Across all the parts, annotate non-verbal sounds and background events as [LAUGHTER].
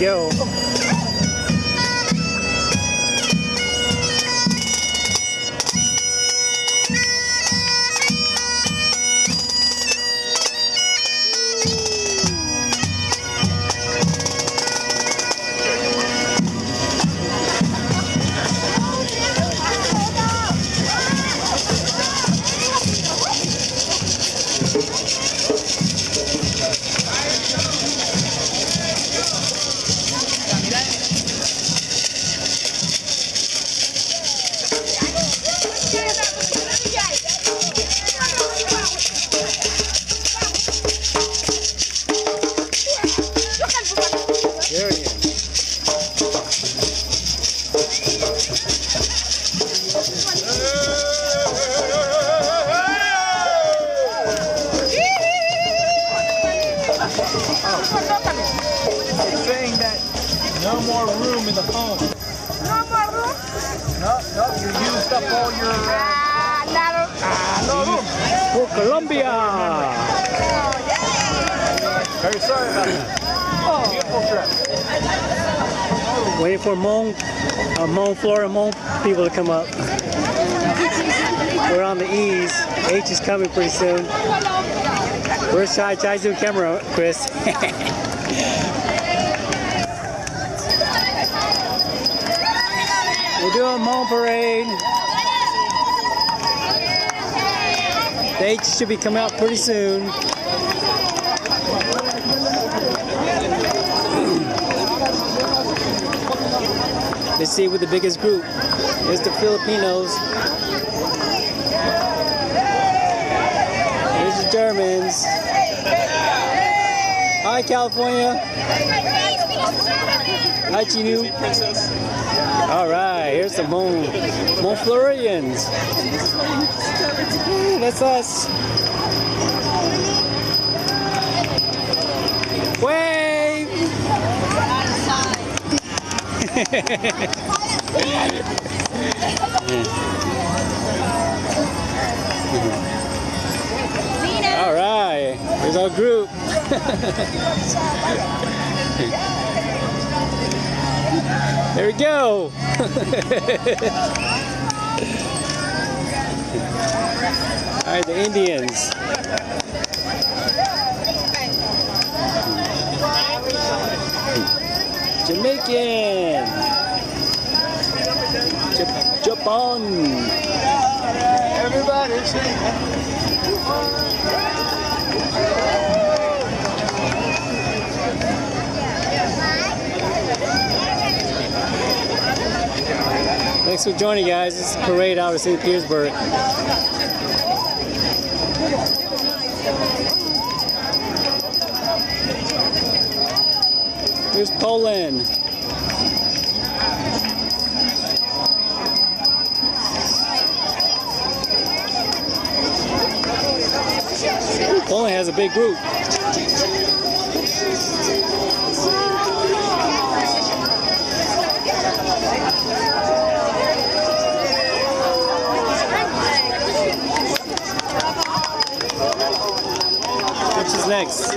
go. There more room in the phone. No more room. No, no, you used up all your. Uh, Ah, no room. For Colombia! very sorry about that. Beautiful trip. Waiting for Hmong, uh, Hmong, Florida Hmong people to come up. We're on the E's. H is coming pretty soon. Where's Chai? Chai's doing camera, Chris. [LAUGHS] We're doing Hmong Parade. The H should be coming out pretty soon. Let's see with the biggest group. There's the Filipinos. There's the Germans. Hi, California. Hi, Chinu. All right, here's the Hmong, Hmong Floridians. That's us. Wave! All right, here's our group. [LAUGHS] there we go. [LAUGHS] All right, the Indians. Jamaican. Ja- Japan. Everybody sing. Thanks for joining, guys. This is parade out of St. Petersburg. Here's Poland. Poland has a big group. Is next?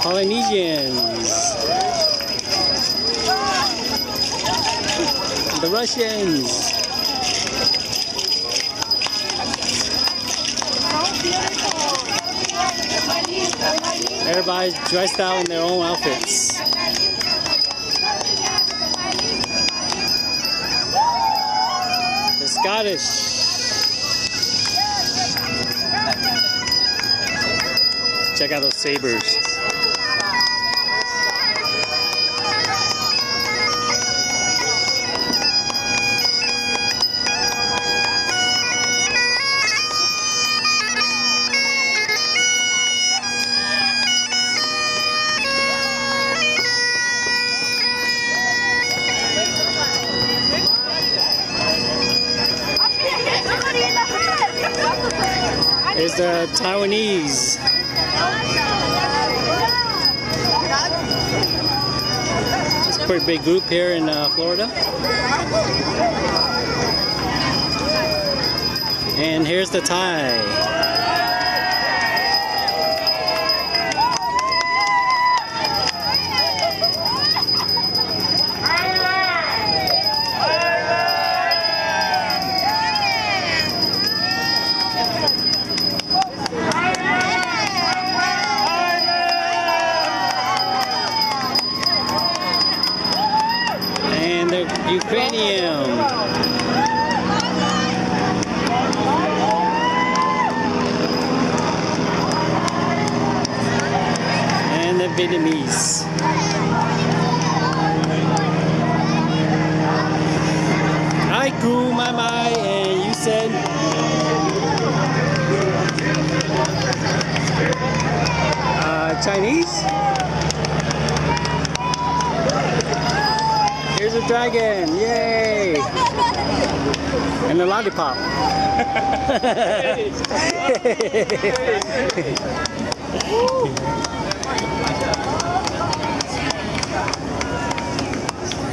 Polynesians. The Russians. Everybody's dressed out in their own outfits. The Scottish. Check out those sabers. There's the Taiwanese. It's a pretty big group here in uh, Florida. And here's the Thai. Ukrainian. the Vietnamese. I grew my mind and you said uh, Chinese? Dragon! Yay! And a lollipop. [LAUGHS]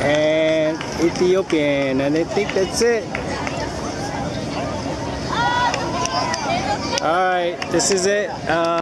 and Ethiopian, and I think that's it. All right, this is it. Uh,